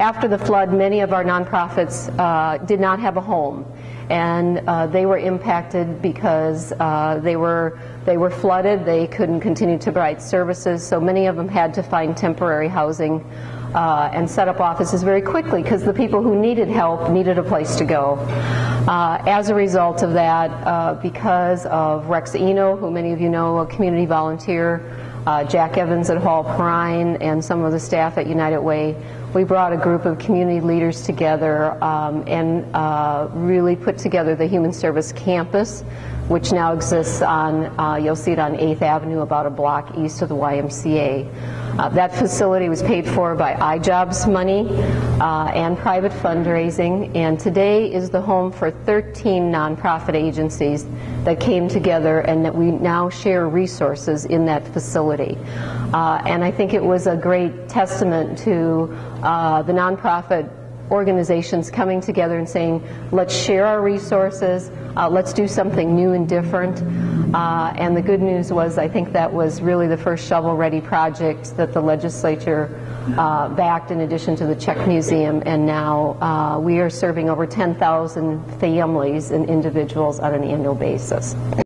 after the flood, many of our nonprofits uh, did not have a home, and uh, they were impacted because uh, they were they were flooded. They couldn't continue to provide services, so many of them had to find temporary housing uh, and set up offices very quickly because the people who needed help needed a place to go. Uh, as a result of that, uh, because of Rex Eno, who many of you know, a community volunteer, uh, Jack Evans at Hall Perrine and some of the staff at United Way, we brought a group of community leaders together um, and uh, really put together the Human Service Campus, which now exists on, uh, you'll see it on 8th Avenue, about a block east of the YMCA. Uh, that facility was paid for by iJobs money uh, and private fundraising, and today is the home for 13 nonprofit agencies that came together and that we now share resources in that facility. Uh, and I think it was a great testament to uh, the nonprofit organizations coming together and saying, let's share our resources, uh, let's do something new and different. Uh, and the good news was, I think that was really the first shovel-ready project that the legislature uh, backed in addition to the Czech Museum, and now uh, we are serving over 10,000 families and individuals on an annual basis.